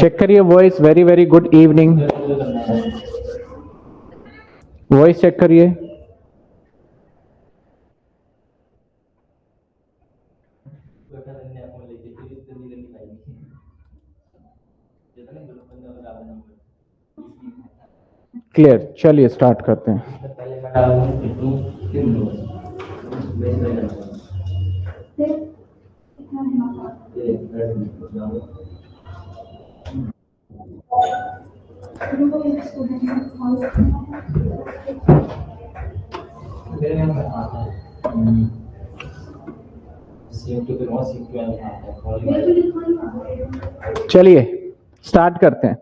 Check करिए voice very very good evening voice check करिए. Clear चलिए स्टार्ट करते हैं. चलिए स्टार्ट करते हैं।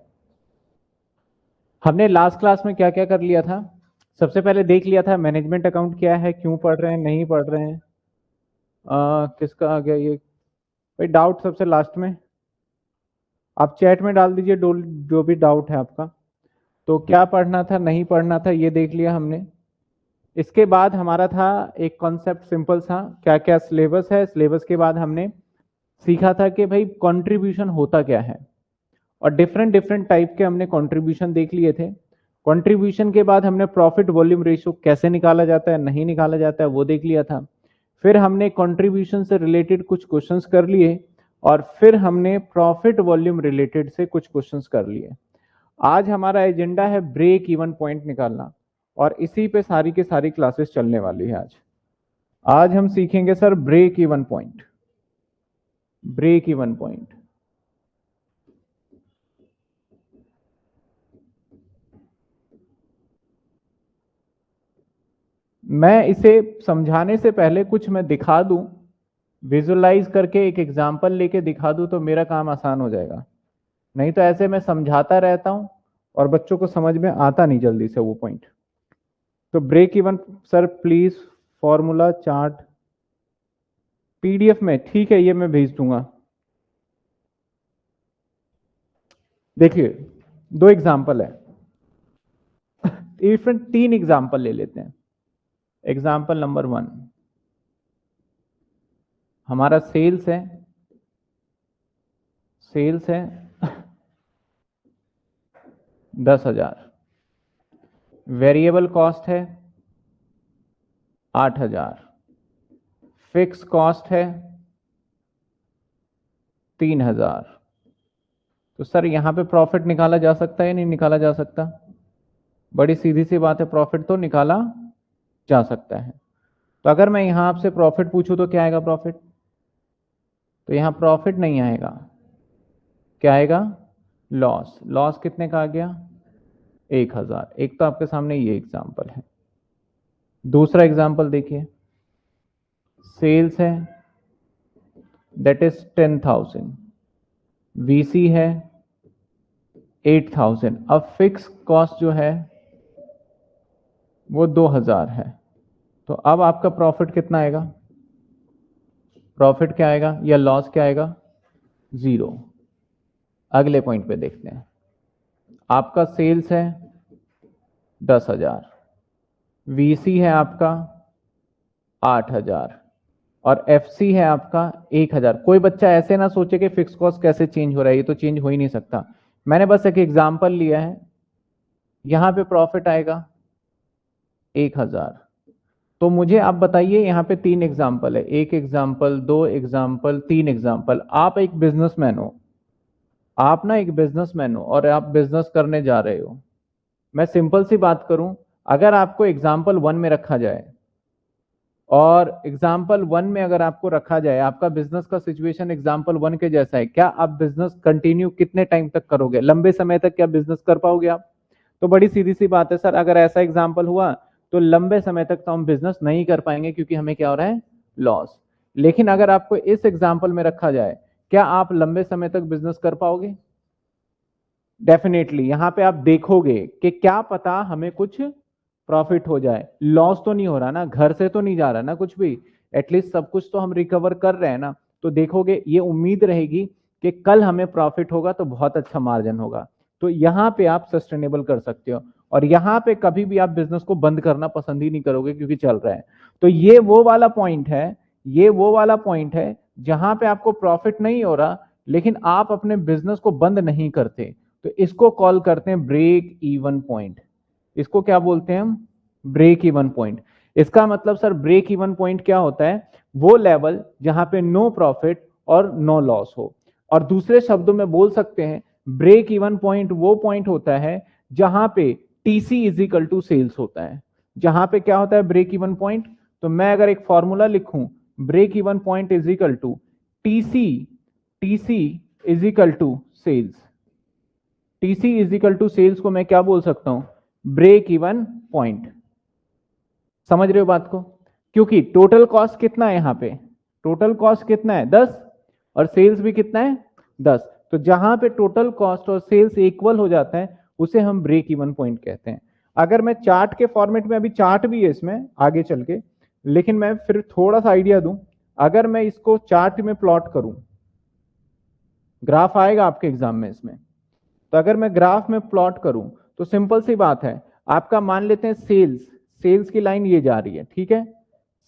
हमने लास्ट क्लास में क्या क्या कर लिया था? सबसे पहले देख लिया था मैनेजमेंट अकाउंट क्या है क्यों पढ़ रहे हैं नहीं पढ़ रहे हैं। आ, किसका आ गया ये? भाई डाउट सबसे लास्ट में। आप चैट में डाल दीजिए जो भी डाउट है आपका। तो क्या पढ़ना था, नहीं पढ़ना था, ये देख लिया हमने। इसके बाद हमारा था एक कॉन्सेप्ट सिंपल था क्या क्या सिलेबस है। सिलेबस के बाद हमने सीखा था कि भाई कंट्रीब्यूशन होता क्या है। और डिफरेंट डिफरेंट टाइप के हमने कंट्रीब्यूशन देख लिए थे। कंट्रीब्यूशन के बाद हमने प्रॉफिट वॉल्यूम रेशियो कैसे निकाला जाता है, नहीं निकाला जाता है, वो देख लिया था। फिर हमने कंट्रीब्यूशन से रिलेटेड कुछ क्वेश्चंस कर लिए। और फिर हमने प्रॉफिट वॉल्यूम रिलेटेड से कुछ क्वेश्चंस कर लिए। आज हमारा एजेंडा है ब्रेक इवन पॉइंट निकालना और इसी पे सारी के सारी क्लासेस चलने वाली है आज। आज हम सीखेंगे sir break even point break even point मैं इसे समझाने से पहले कुछ मैं दिखा दूँ। विजुअलाइज करके एक एग्ज़ाम्पल लेके दिखा दूँ तो मेरा काम आसान हो जाएगा। नहीं तो ऐसे मैं समझाता रहता हूँ और बच्चों को समझ में आता नहीं जल्दी से वो पॉइंट तो break even sir please formula chart PDF में, ठीक है, ये मैं भेज दूँगा। देखिए, दो एग्ज़ाम्पल है। डिफरेंट तीन एग्ज़ाम्पल ले लेते हैं। एग्ज़ाम्पल नंबर वन हमारा सेल्स है। सेल्स है। दस हज़ार। वेरिएबल कॉस्ट है आठ हज़ार। फिक्स कॉस्ट है तीन हज़ार। तो सर, यहाँ पे प्रॉफिट निकाला जा सकता है नहीं निकाला जा सकता? बड़ी सीधी सी बात है, प्रॉफिट तो निकाला जा सकता है। तो अगर मैं यहाँ आपसे प्रॉफिट पूछूँ तो क्या आएगा प्रॉफिट? तो यहाँ प्रॉफिट नहीं आएगा। क्या आएगा? लॉस लॉस कितने का आ गया? एक हज़ार। एक तो आपके सामने ये एग्ज़ाम्पल है। दूसरा एग्ज़ाम्पल देखिए। सेल्स है। That is ten thousand VC है। एट थाउज़ेंड अब फिक्स कॉस्ट जो है, वो दो हज़ार है। तो अब आपका प्रॉफिट कितना आएगा? प्रॉफिट क्या आएगा या लॉस क्या आएगा? ज़ीरो अगले पॉइंट पे देखते हैं। आपका सेल्स है दस हज़ार। वीसी है आपका आठ हज़ार। और एफसी है आपका एक हज़ार। कोई बच्चा ऐसे ना सोचे कि फिक्स कॉस्ट कैसे चेंज हो रहा है। ये तो चेंज हो ही नहीं सकता। मैंने बस एक एग्ज़ाम्पल लिया है। यहाँ पे प्रॉफिट आएगा एक हज़ार। तो मुझे आप बताइए, यहाँ पे तीन एग्ज़ाम्पल है। एक एग्ज़ाम्पल दो एग्ज़ाम्पल तीन एग्ज़ाम्पल आप एक बिजनेसमैन हो। आप ना एक बिजनेसमैन हो और आप बिज़नेस करने जा रहे हो। मैं सिंपल सी बात करूँ, अगर आपको एग्ज़ाम्पल वन में रखा जाए और एग्ज़ाम्पल वन में अगर आपको रखा जाए, आपका बिज़नेस का सिचुएशन एग्ज़ाम्पल वन के जैसा है, क्या आप बिज़नेस कंटिन्यू कितने टाइम तक करोगे? लंबे समय तक क्या बिज़नेस कर पाओगे आप? तो बड़ी सीधी सी बात है सर, अगर ऐसा एग्ज़ाम्पल हुआ तो लंबे समय तक तो हम बिज़नेस नहीं कर पाएँगे क्योंकि हमें क्या हो रहा है? लॉस लेकिन अगर आपको इस एग्ज़ाम्पल में रखा जाए, क्या आप लंबे समय तक बिज़नेस कर पाओगे? डेफिनेटली यहाँ पे आप देखोगे कि क्या पता हमें कुछ प्रॉफिट हो जाए। लॉस तो नहीं हो रहा ना, घर से तो नहीं जा रहा ना कुछ भी। एटलीस्ट सब कुछ तो हम रिकवर कर रहे हैं ना। तो देखोगे, ये उम्मीद रहेगी कि कल हमें प्रॉफिट होगा तो बहुत अच्छा मार्जिन होगा। तो यहाँ पे आप सस्टेनेबल कर सकते हो। और यहाँ पे कभी भी आप बिज़नेस को बंद करना पसंद ही नहीं करोगे क्योंकि चल रहा है। तो ये वो वाला पॉइंट है, ये वो वाला पॉइंट है जहाँ पे आपको प्रॉफिट नहीं हो रहा, लेकिन आप अपने बिज़नेस को बंद नहीं करते। तो इसको कॉल करते हैं ब्रेक इवन पॉइंट इसको क्या बोलते हैं हम? ब्रेक इवन पॉइंट इसका मतलब सर ब्रेक इवन पॉइंट क्या होता है? वो लेवल जहाँ पे नो प्रॉफिट और नो लॉस हो। और दूसरे शब्दों में बोल सकते हैं ब्रेक इवन पॉइंट वो पॉइंट होता है जहाँ पे TC is equal to sales होता है। जहाँ पे क्या होता है? ब्रेक इवन पॉइंट तो मैं अगर एक फॉर्मूला लिखूं break even point is equal to TC TC is equal to sales TC is equal to sales को मैं क्या बोल सकता हूँ? ब्रेक इवन पॉइंट समझ रहे हो बात को? क्योंकि टोटल कॉस्ट कितना है यहाँ पे? टोटल कॉस्ट कितना है? दस। और सेल्स भी कितना है? दस। तो जहाँ पे टोटल कॉस्ट और सेल्स इक्वल हो जाता है उसे हम ब्रेक इवन पॉइंट कहते हैं। अगर मैं चार्ट के फॉर्मेट में, अभी चार्ट भी है इसमें, आगे चल के, लेकिन मैं फिर थोड़ा सा आइडिया दूँ, अगर मैं इसको चार्ट में प्लॉट करूँ ग्राफ आएगा आपके एग्ज़ाम में इसमें। तो अगर मैं ग्राफ में प्लॉट करूँ तो सिंपल सी बात है, आपका मान लेते हैं सेल्स सेल्स की लाइन ये जा रही है, ठीक है?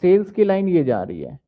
सेल्स की लाइन ये जा रही है।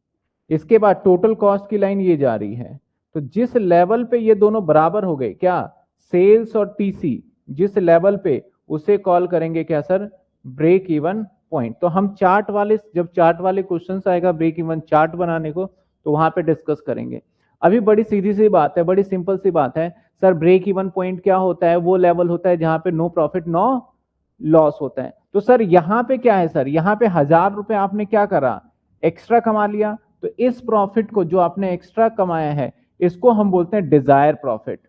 इसके बाद टोटल कॉस्ट की लाइन ये जा रही है। तो जिस लेवल पे ये दोनों बराबर हो गए, क्या? सेल्स और टीसी जिस लेवल पे उसे कॉल करेंगे क्या सर ब्रेक इवन पॉइंट तो हम चार्ट वाले, जब चार्ट वाले क्वेश्चन आएगा ब्रेक इवन चार्ट बनाने को तो वहाँ पे डिस्कस करेंगे। अभी बड़ी सीधी सी बात है, बड़ी सिंपल सी बात है। सर ब्रेक इवन पॉइंट क्या होता है? वो लेवल होता है जहाँ पे नो प्रॉफिट नो लॉस होता है। तो सर यहाँ पे क्या है सर यहाँ पे हज़ार रुपए आपने क्या करा? एक्स्ट्रा कमा लिया। तो इस प्रॉफिट को जो आपने एक्स्ट्रा कमाया है, इसको हम बोलते हैं डिज़ायर प्रॉफिट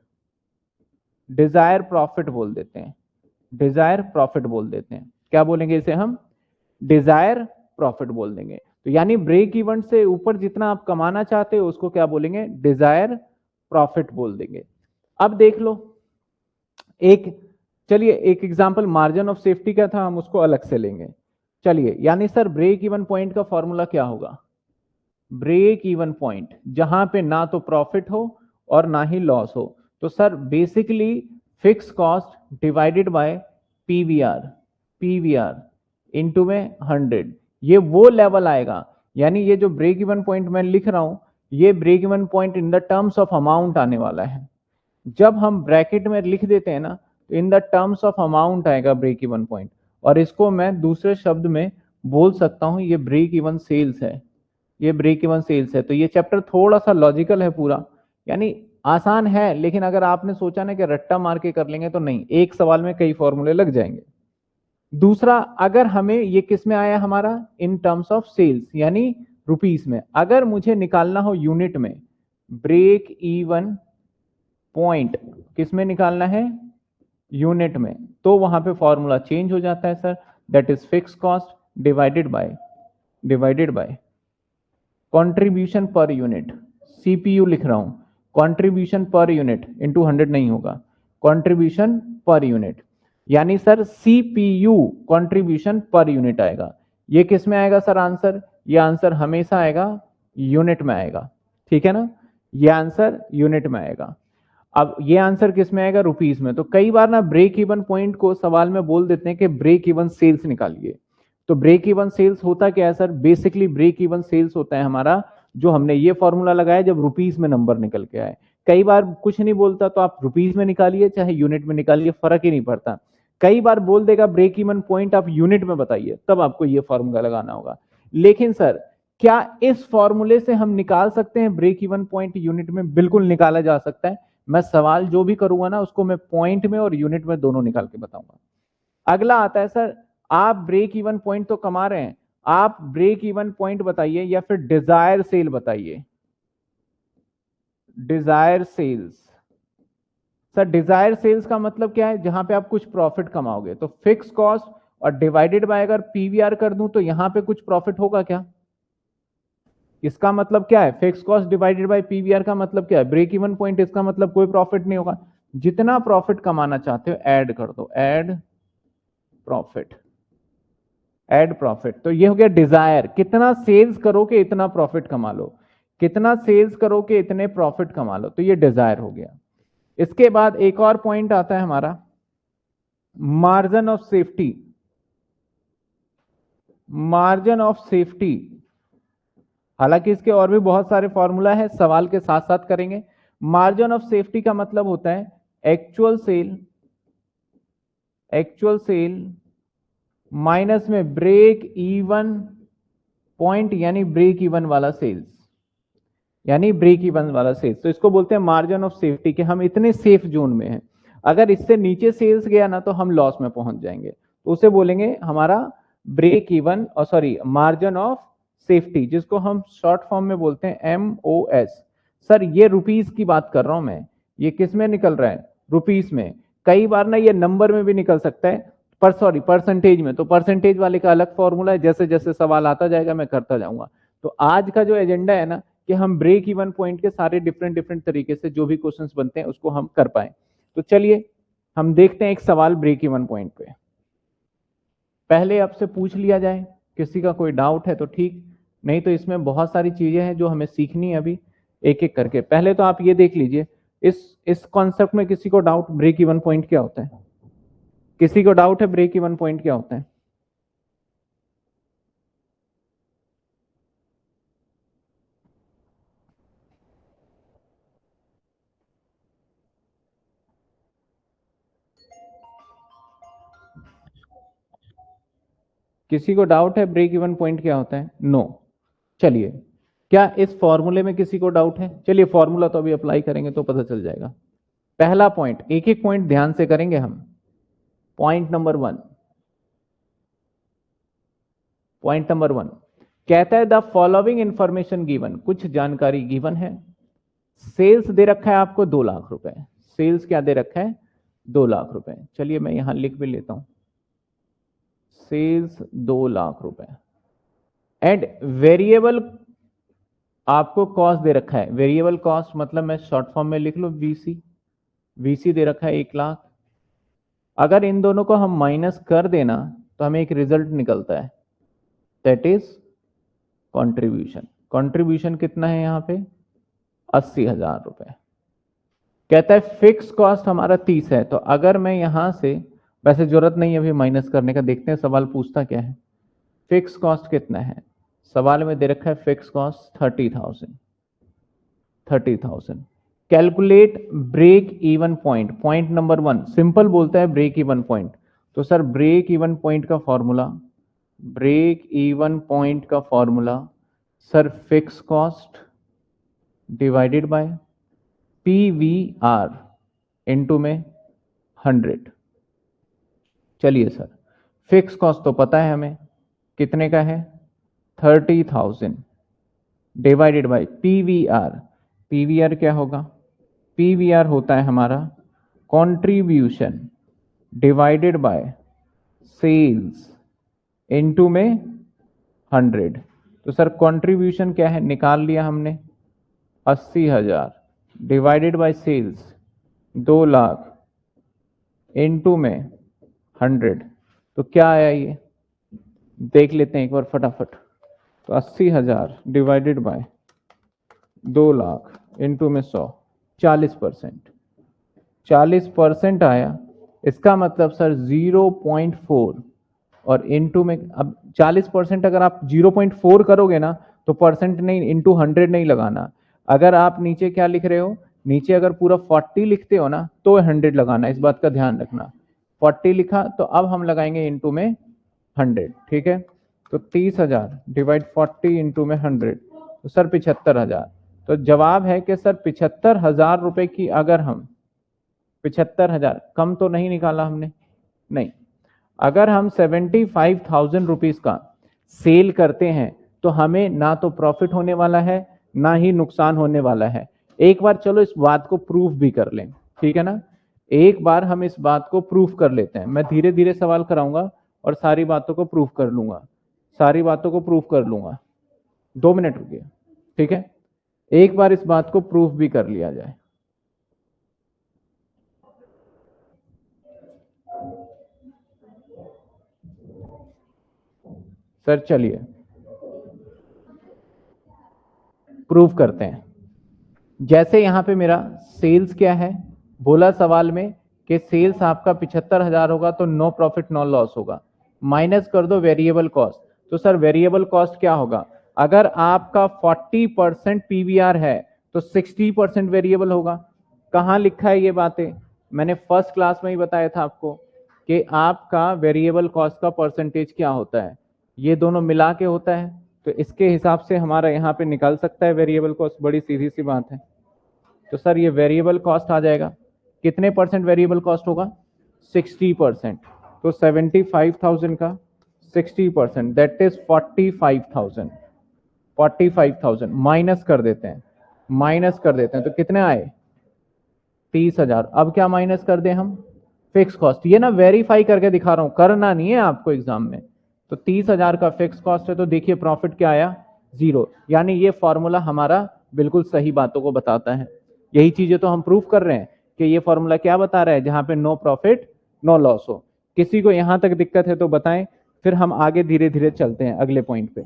डिज़ायर प्रॉफिट बोल देते हैं। डिज़ायर प्रॉफिट बोल देते हैं। क्या बोलेंगे इसे हम? डिज़ायर प्रॉफिट बोल देंगे। तो यानी ब्रेक इवन से ऊपर जितना आप कमाना चाहते हो, उसको क्या बोलेंगे? डिज़ायर प्रॉफिट बोल देंगे। अब देख लो। एक, चलिए एक एग्जांपल मार्जिन ऑफ़ सेफ्टी का था? हम उसको अलग से लेंगे। चलिए, यानी सर ब्रेक इवन पॉइंट का फॉर्मूला क्या होगा? ब्रेक इवन पॉइंट जहाँ पे ना तो प्रॉफिट हो और ना ही लॉस हो। तो sir basically fix cost divided by PVR PVR into में हंड्रेड ये वो लेवल आएगा, यानी ये जो ब्रेक इवन पॉइंट मैं लिख रहा हूँ, ये break even point in the terms of amount आने वाला है। जब हम ब्रैकेट में लिख देते हैं ना तो in the terms of amount आएगा ब्रेक इवन पॉइंट और इसको मैं दूसरे शब्द में बोल सकता हूँ, ये ब्रेक इवन सेल्स है। ये ब्रेक इवन सेल्स है। तो ये चैप्टर थोड़ा सा लॉजिकल है पूरा, यानी आसान है, लेकिन अगर आपने सोचा ना कि रट्टा मार के कर लेंगे तो नहीं। एक सवाल में कई फॉर्मूले लग जाएँगे। दूसरा, अगर हमें ये किसमें आया हमारा? इन टर्म्स ऑफ़ सेल्स यानी रुपीस में। अगर मुझे निकालना हो यूनिट में ब्रेक इवन पॉइंट किसमें निकालना है? यूनिट में। तो वहाँ पे फॉर्मूला चेंज हो जाता है sir that is fix cost divided by divided by contribution per unit CPU लिख रहा हूँ। Contribution per unit into hundred नहीं होगा। कंट्रीब्यूशन पर यूनिट यानी sir CPU contribution per unit आएगा। ये किसमें आएगा सर आंसर ये आंसर हमेशा आएगा यूनिट में आएगा। ठीक है ना? ये आंसर यूनिट में आएगा। अब ये आंसर किसमें आएगा? रुपीस में। तो कई बार ना ब्रेक इवन पॉइंट को सवाल में बोल देते हैं कि ब्रेक इवन सेल्स निकालिए। तो ब्रेक इवन सेल्स होता क्या है sir? Basically break even sales होता है हमारा जो हमने ये फॉर्मूला लगाया जब रुपीज़ में नंबर निकल के आए। कई बार कुछ नहीं बोलता तो आप रुपीज़ में निकालिए, चाहे यूनिट में निकालिए, फ़र्क ही नहीं पड़ता। कई बार बोल देगा ब्रेक इवन पॉइंट आप यूनिट में बताइए, तब आपको ये फॉर्मूला लगाना होगा। लेकिन सर, क्या इस फॉर्मूले से हम निकाल सकते हैं ब्रेक इवन पॉइंट यूनिट में? बिल्कुल निकाला जा सकता है। मैं सवाल जो भी करूँगा ना, उसको मैं पॉइंट में और यूनिट में दोनों निकाल के बताऊँगा। अगला आता है, सर, आप ब्रेक इवन पॉइंट तो कमा रहे हैं आप ब्रेक इवन पॉइंट बताइए या फिर डिज़ायर सेल बताइए? Desire sales sir desire sales का मतलब क्या है? जहाँ पे आप कुछ प्रॉफिट कमाओगे। तो फिक्स कॉस्ट और डिवाइडेड बाय अगर पीवीआर कर दूँ तो यहाँ पे कुछ प्रॉफिट होगा क्या? इसका मतलब क्या है? Fix cost divided by PVR का मतलब क्या है? ब्रेक इवन पॉइंट इसका मतलब कोई प्रॉफिट नहीं होगा। जितना प्रॉफिट कमाना चाहते हो ऐड कर दो। ऐड प्रॉफिट एड प्रॉफिट तो ये हो गया डिज़ायर कितना सेल्स करो कि इतना प्रॉफिट कमा लो. कितना सेल्स करो कि इतने प्रॉफिट कमा लो. तो ये डिज़ायर हो गया. इसके बाद एक और पॉइंट आता है हमारा. Margin of safety margin of safety हालाँकि इसके और भी बहुत सारे फॉर्मूला है, सवाल के साथ साथ करेंगे. मार्जिन ऑफ़ सेफ्टी का मतलब होता है actual sale actual sale minus में ब्रेक इवन पॉइंट यानी ब्रेक इवन वाला सेल्स यानी ब्रेक इवन वाला सेल्स तो इसको बोलते हैं मार्जिन ऑफ़ सेफ्टी के हम इतने सेफ़ जोन में हैं। अगर इससे नीचे सेल्स गया ना तो हम लॉस में पहुँच जाएँगे। तो उसे बोलेंगे हमारा ब्रेक इवन और सॉरी मार्जिन ऑफ़ सेफ्टी जिसको हम शॉर्ट फॉर्म में बोलते हैं एम ओ एस सर, ये रुपीज़ की बात कर रहा हूँ मैं। ये किसमें निकल रहा है? रुपीस में। कई बार ना ये नंबर में भी निकल सकता है। पर सॉरी परसेंटेज में। तो परसेंटेज वाले का अलग फॉर्मूला है, जैसे जैसे सवाल आता जाएगा, मैं करता जाऊँगा। तो आज का जो एजेंडा है ना, कि हम ब्रेक इवन पॉइंट के सारे डिफरेंट डिफरेंट तरीके से जो भी क्वेश्चंस बनते हैं, उसको हम कर पाए। तो चलिए, हम देखते हैं एक सवाल ब्रेक इवन पॉइंट पे। पहले आपसे पूछ लिया जाए, किसी का कोई डाउट है तो ठीक, नहीं तो इसमें बहुत सारी चीज़ें हैं जो हमें सीखनी है अभी एक एक करके। पहले तो आप ये देख लीजिए, इस इस कॉन्सेप्ट में किसी को डाउट ब्रेक इवन पॉइंट क्या होता है? किसी को डाउट है ब्रेक इवन पॉइंट क्या होता है? किसी को डाउट है ब्रेक इवन पॉइंट क्या होता है? No no. चलिए, क्या इस फॉर्मूले में किसी को डाउट है? चलिए फॉर्मूला तो अभी अप्लाई करेंगे तो पता चल जाएगा। पहला पॉइंट एक एक पॉइंट ध्यान से करेंगे हम। Point number one point number one कहता है द फॉलोइंग इंफॉर्मेशन गिवन कुछ जानकारी गिवन है। सेल्स दे रखा है आपको दो लाख रुपए। सेल्स क्या दे रखा है? दो लाख रुपए। चलिए मैं यहाँ लिख भी लेता हूँ। सेल्स दो लाख रुपए। एंड वेरिएबल आपको कॉस्ट दे रखा है। वेरिएबल कॉस्ट मतलब मैं शॉर्ट फॉर्म में लिख लो वीसी वीसी दे रखा है एक लाख। अगर इन दोनों को हम माइनस कर देना तो हमें एक रिज़ल्ट निकलता है। दैट इज़ कंट्रीब्यूशन कंट्रीब्यूशन कितना है यहाँ पे? अस्सी हज़ार रुपए। कहता है फिक्स कॉस्ट हमारा तीस है तो अगर मैं यहाँ से, वैसे ज़रूरत नहीं है अभी माइनस करने का, देखते हैं सवाल पूछता क्या है। फिक्स कॉस्ट कितना है? सवाल में दे रखा है fix cost thirty thousand thirty thousand calculate break even point point number one, simple बोलता है ब्रेक इवन पॉइंट। तो सर, ब्रेक इवन पॉइंट का फॉर्मूला, ब्रेक इवन पॉइंट का formula, sir, fix cost divided by P V R into में hundred. चलिए sir, fix cost तो पता है हमें, कितने का है? Thirty thousand divided by P V R P V R क्या होगा? पी वी आर होता है हमारा contribution divided by sales into में हंड्रेड तो सर कंट्रीब्यूशन क्या है? निकाल लिया हमने अस्सी हज़ार. डिवाइडेड बाय सेल्स दो लाख इनटू में हंड्रेड तो क्या आया ये? देख लेते हैं एक बार फटाफट. तो अस्सी हज़ार डिवाइडेड बाय दो लाख इंटू में सौ. चालीस परसेंट। चालीस परसेंट आया, इसका मतलब सर ज़ीरो पॉइंट फोर और इंटू में, अब चालीस परसेंट अगर आप ज़ीरो पॉइंट फोर करोगे ना तो परसेंट नहीं इंटू हंड्रेड नहीं लगाना। अगर आप नीचे क्या लिख रहे हो? नीचे अगर पूरा फोर्टी लिखते हो ना तो हंड्रेड लगाना, इस बात का ध्यान रखना। फोर्टी लिखा तो अब हम लगाएँगे इंटू में हंड्रेड ठीक है? तो तीस हज़ार डिवाइड फोर्टी इंटू में हंड्रेड तो सर पिछहत्तर हज़ार। तो जवाब है कि सर पिछहत्तर हज़ार रुपए की अगर हम, पिछहत्तर हज़ार, कम तो नहीं निकाला हमने, नहीं। अगर हम सेवेंटी फाइव थाउज़ेंड रुपीज़ का सेल करते हैं तो हमें ना तो प्रॉफिट होने वाला है, ना ही नुकसान होने वाला है। एक बार चलो इस बात को प्रूफ भी कर लें, ठीक है ना? एक बार हम इस बात को प्रूफ कर लेते हैं। मैं धीरे धीरे सवाल कराऊँगा और सारी बातों को प्रूफ कर लूँगा, सारी बातों को प्रूफ कर लूँगा। दो मिनट रुकिए, ठीक है? एक बार इस बात को प्रूफ भी कर लिया जाए। सर, चलिए। प्रूफ करते हैं। जैसे यहाँ पे मेरा सेल्स क्या है, बोला सवाल में कि सेल्स आपका पिछहत्तर हज़ार होगा तो नो प्रॉफिट, नो लॉस होगा। माइनस कर दो वेरिएबल कॉस्ट। तो सर, वेरिएबल कॉस्ट क्या होगा? अगर आपका 40 परसेंट पीवीआर है तो 60 परसेंट वेरिएबल होगा। कहाँ लिखा है ये बातें? मैंने फ़र्स्ट क्लास में ही बताया था आपको कि आपका वेरिएबल कॉस्ट का परसेंटेज क्या होता है। ये दोनों मिला के होता है तो इसके हिसाब से हमारा यहाँ पे निकल सकता है वेरिएबल कॉस्ट बड़ी सीधी सी बात है। तो सर ये वेरिएबल कॉस्ट आ जाएगा। कितने परसेंट वेरिएबल कॉस्ट होगा? 60 परसेंट तो 75,000 का 60 परसेंट दैट इज़ 45,000 45,000 माइनस कर देते हैं। माइनस कर देते हैं तो कितने आए? तीस हज़ार। अब क्या माइनस कर दें हम? Fix cost. ये ना वेरीफाई करके दिखा रहा हूँ। करना नहीं है आपको एग्ज़ाम में। तो तीस हज़ार का फिक्स कॉस्ट है तो देखिए प्रॉफिट क्या आया? ज़ीरो। यानी ये फॉर्मूला हमारा बिल्कुल सही बातों को बताता है। यही चीज़ें तो हम प्रूफ कर रहे हैं कि ये फॉर्मूला क्या बता रहा है जहाँ पे नो प्रॉफिट नो लॉस हो। किसी को यहाँ तक दिक्कत है तो बताएँ फिर हम आगे धीरे धीरे चलते हैं अगले पॉइंट पे।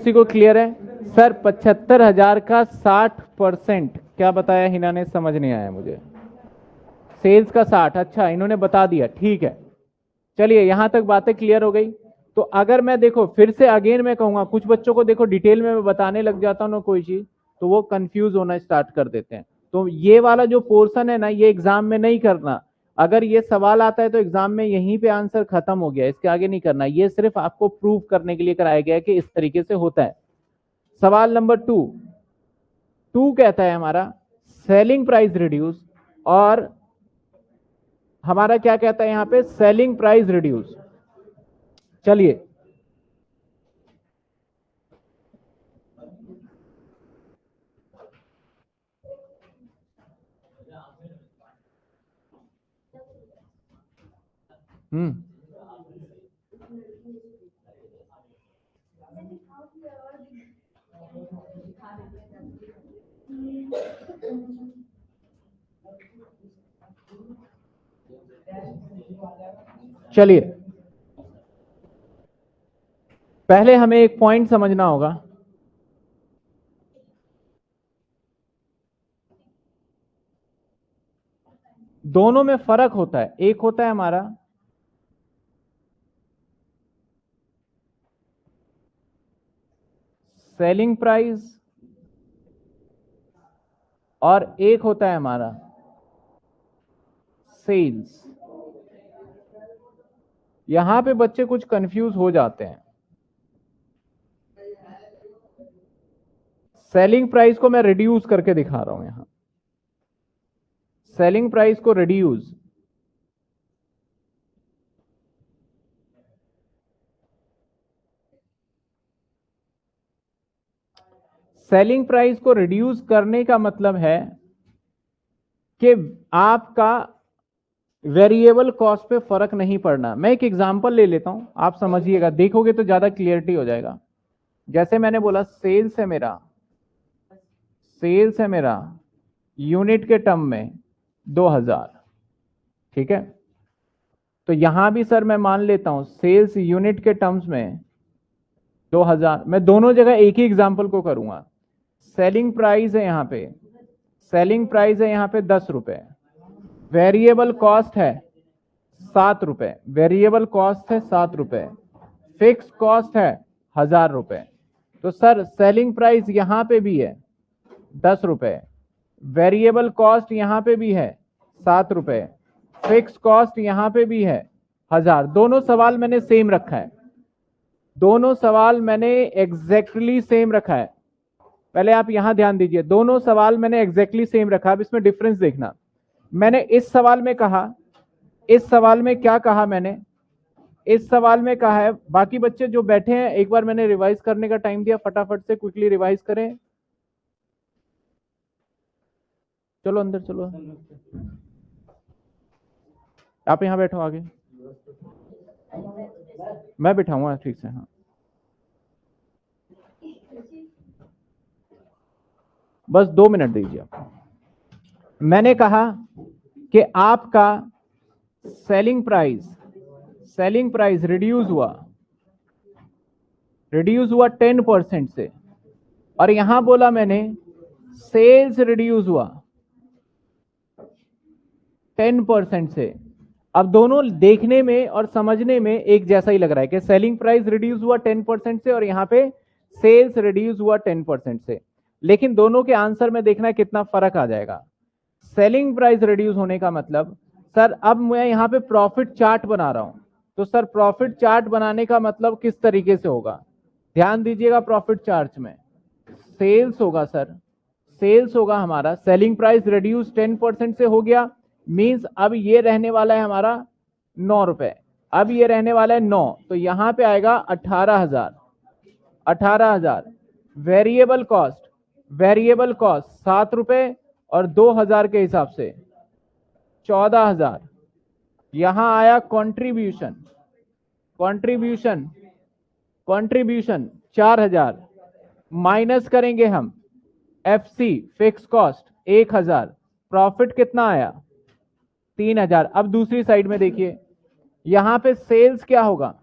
किसी को क्लियर है? सर पचहत्तर हज़ार का साठ परसेंट। क्या बताया हिना ने? समझ नहीं आया मुझे। सेल्स का साठ अच्छा इन्होंने बता दिया, ठीक है। चलिए, यहाँ तक बातें क्लियर हो गई। तो अगर मैं देखो, फिर से अगेन मैं कहूँगा, कुछ बच्चों को देखो डिटेल में मैं बताने लग जाता हूँ ना कोई चीज़ तो वो कंफ्यूज होना स्टार्ट कर देते हैं। तो ये वाला जो पोर्सन है ना, ये एग्ज़ाम में नहीं करना। अगर ये सवाल आता है तो एग्ज़ाम में यहीं पे आंसर खत्म हो गया, इसके आगे नहीं करना। ये सिर्फ़ आपको प्रूव करने के लिए कराया गया है कि इस तरीके से होता है। सवाल नंबर टू। टू कहता है हमारा, सेलिंग प्राइस रिड्यूस और हमारा क्या कहता है यहाँ पे, सेलिंग प्राइस रिड्यूस चलिए हम्म। चलिए। पहले हमें एक पॉइंट समझना होगा। दोनों में फ़र्क होता है। एक होता है हमारा सेलिंग प्राइस और एक होता है हमारा सेल्स यहाँ पे बच्चे कुछ कंफ्यूज हो जाते हैं। सेलिंग प्राइस को मैं रिड्यूस करके दिखा रहा हूँ यहाँ। सेलिंग प्राइस को रिड्यूस सेलिंग प्राइस को रिड्यूस करने का मतलब है कि आपका वेरिएबल कॉस्ट पे फ़र्क नहीं पड़ना। मैं एक एग्जांपल ले लेता हूँ। आप समझिएगा। देखोगे तो ज़्यादा क्लियरिटी हो जाएगा। जैसे मैंने बोला सेल्स है मेरा। सेल्स है मेरा यूनिट के टर्म में 2000 ठीक है? तो यहाँ भी सर मैं मान लेता हूँ सेल्स यूनिट के टर्म्स में 2000 मैं दोनों जगह एक ही एग्जांपल को करूँगा। सेलिंग प्राइस है यहाँ पे। सेलिंग प्राइस है यहाँ पे दस रुपए। वेरिएबल कॉस्ट है सात रुपए। वेरिएबल कॉस्ट है सात रुपए। फिक्स कॉस्ट है हज़ार रुपए। तो सर सेलिंग प्राइस यहाँ पे भी है दस रुपए। वेरिएबल कॉस्ट यहाँ पे भी है सात रुपए। फिक्स कॉस्ट यहाँ पे भी है हज़ार। दोनों सवाल मैंने सेम रखा है। दोनों सवाल मैंने एग्जैक्टली सेम रखा है। पहले आप यहाँ ध्यान दीजिए, दोनों सवाल मैंने एग्जैक्टली सेम रखा, अब इसमें डिफरेंस देखना। मैंने इस सवाल में कहा, इस सवाल में क्या कहा मैंने? इस सवाल में कहा है, बाकी बच्चे जो बैठे हैं, एक बार मैंने रिवाइज करने का टाइम दिया, फटाफट से क्विकली रिवाइज करें। चलो अंदर चलो। आप यहाँ बैठो आगे। मैं बैठाऊँगा, ठीक से हाँ। बस दो मिनट दीजिए मैंने कहा कि आपका selling price selling price reduce हुआ। रिड्यूस हुआ टेन परसेंट से। और यहाँ बोला मैंने सेल्स रिड्यूस हुआ। टेन परसेंट से। अब दोनों देखने में और समझने में एक जैसा ही लग रहा है कि सेलिंग प्राइस रिड्यूस हुआ टेन परसेंट से और यहाँ पे सेल्स रिड्यूस हुआ टेन परसेंट से। लेकिन दोनों के आंसर में देखना कितना फ़र्क आ जाएगा। सेलिंग प्राइस रिड्यूस होने का मतलब सर, अब मैं यहाँ पे प्रॉफिट चार्ट बना रहा हूँ। तो सर प्रॉफिट चार्ट बनाने का मतलब किस तरीके से होगा? ध्यान दीजिएगा प्रॉफिट चार्ट में। सेल्स होगा, सर। सेल्स होगा हमारा। Selling price reduce ten percent से हो गया। मींस अब ये रहने वाला है हमारा नौ रुपए। अब ये रहने वाला है नौ। तो यहाँ पे आएगा अठारह हज़ार। अठारह हज़ार। वेरिएबल कॉस्ट वेरिएबल कॉस्ट सात रुपए और दो हज़ार के हिसाब से। चौदह हज़ार। यहाँ आया कंट्रीब्यूशन कंट्रीब्यूशन कंट्रीब्यूशन चार हज़ार। माइनस करेंगे हम। एफ़ सी फिक्स कॉस्ट एक हज़ार। प्रॉफिट कितना आया? तीन हज़ार। अब दूसरी साइड में देखिए। यहाँ पे सेल्स क्या होगा?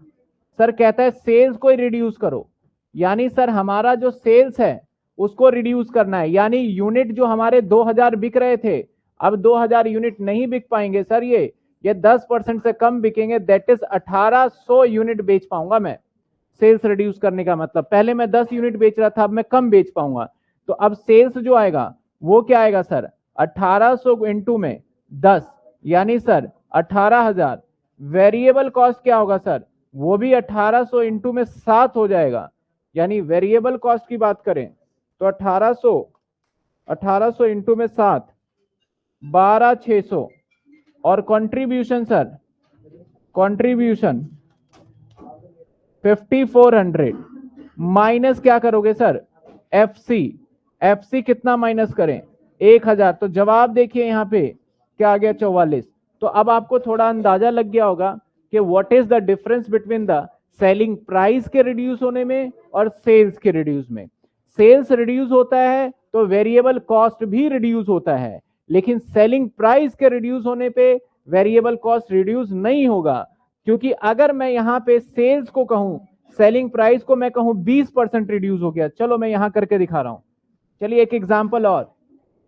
सर कहता है सेल्स को रिड्यूस करो। यानी सर हमारा जो सेल्स है उसको रिड्यूस करना है। यानी यूनिट जो हमारे 2000 बिक रहे थे, अब 2000 यूनिट नहीं बिक पाएँगे सर ये। ये 10 परसेंट से कम बिकेंगे दैट इज़ 1800 यूनिट बेच पाऊँगा मैं। सेल्स रिड्यूस करने का मतलब। पहले मैं 10 यूनिट बेच रहा था, अब मैं कम बेच पाऊँगा। तो अब सेल्स जो आएगा, वो क्या आएगा सर? 1800 सौ इंटू में 10 यानी सर 18000 वेरिएबल कॉस्ट क्या होगा सर? वो भी 1800 सौ इंटू में सात हो जाएगा। यानी वेरिएबल कॉस्ट की बात करें तो 1800 1800 इंटू में सात, बारह छ सौ। और कंट्रीब्यूशन सर कंट्रीब्यूशन 5400 माइनस क्या करोगे sir F C F C कितना माइनस करें? एक हज़ार। तो जवाब देखिए यहाँ पे, क्या आ गया चौवालीस। तो अब आपको थोड़ा अंदाज़ा लग गया होगा कि what is the difference between the selling price के रिड्यूस होने में और सेल्स के रिड्यूस में। सेल्स रिड्यूस होता है तो वेरिएबल कॉस्ट भी रिड्यूस होता है। लेकिन सेलिंग प्राइस के रिड्यूस होने पे वेरिएबल कॉस्ट रिड्यूस नहीं होगा, क्योंकि अगर मैं यहाँ पे सेल्स को कहूँ, सेलिंग प्राइस को मैं कहूँ 20 परसेंट रिड्यूस हो गया। चलो मैं यहाँ करके दिखा रहा हूँ। चलिए एक एग्ज़ाम्पल और,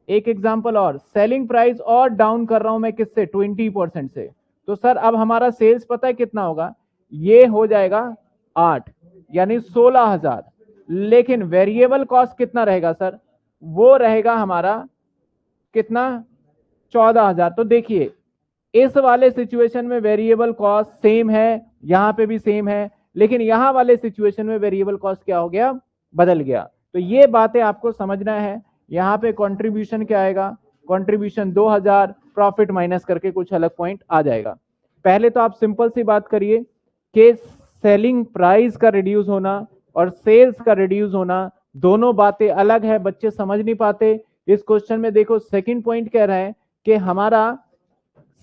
एक एग्ज़ाम्पल और। सेलिंग प्राइस और डाउन कर रहा हूँ मैं किससे? 20 परसेंट से। तो सर, अब हमारा सेल्स पता है कितना होगा? ये हो जाएगा आठ, यानी सोलह हज़ार। लेकिन वेरिएबल कॉस्ट कितना रहेगा सर वो रहेगा हमारा कितना? चौदह हज़ार। तो देखिए, इस वाले सिचुएशन में वेरिएबल कॉस्ट सेम है, यहाँ पे भी सेम है, लेकिन यहाँ वाले सिचुएशन में वेरिएबल कॉस्ट क्या हो गया? बदल गया। तो ये बातें आपको समझना है, यहाँ पे कंट्रीब्यूशन क्या आएगा? कंट्रीब्यूशन 2000 प्रॉफिट माइनस करके कुछ अलग पॉइंट आ जाएगा। पहले तो आप सिंपल सी बात करिए कि सेलिंग प्राइस का रिड्यूस होना और सेल्स का रिड्यूस होना, दोनों बातें अलग है, बच्चे समझ नहीं पाते। इस क्वेश्चन में देखो सेकंड पॉइंट कह रहा है कि हमारा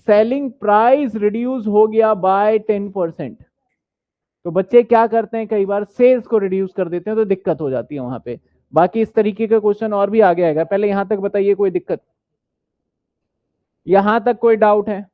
सेलिंग प्राइस रिड्यूस हो गया बाय टेन परसेंट तो बच्चे क्या करते हैं, कई बार सेल्स को रिड्यूस कर देते हैं तो दिक्कत हो जाती है वहाँ पे। बाकी इस तरीके का क्वेश्चन और भी आगे आएगा। पहले यहाँ तक बताइए, कोई दिक्कत? यहाँ तक कोई डाउट है?